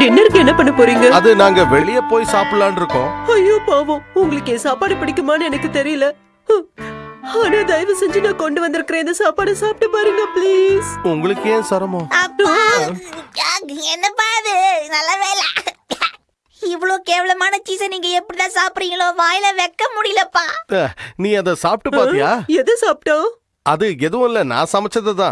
டின்னருக்கு என்ன பண்ண போறீங்க? அது நாங்க வெளிய போய் சாப்பிடலாம்னு இருக்கோம். ஐயோ பாவம். உங்களுக்கு என் சாப்பாடு பிடிக்குமான்னு எனக்கு தெரியல. ஆனா தயவு செஞ்சு நான் கொண்டு வந்திருக்கிறேன் இந்த சாப்பாடு சாப்பிட்டு பாருங்க ப்ளீஸ் உங்களுக்கு ஏன் சிரமம்? என்ன பாது? நல்ல வேலை இவ்வளோ கேவலமான சீஸை நீங்க எப்படிதான் சாப்பிடுறீங்களோ வாயில வைக்க முடியலப்பா. நீ அதை சாப்பிட்டு பாத்தியா? எதை சாப்பிட்டோம்? அது எதுவும் இல்ல நான் சமைச்சது தான்.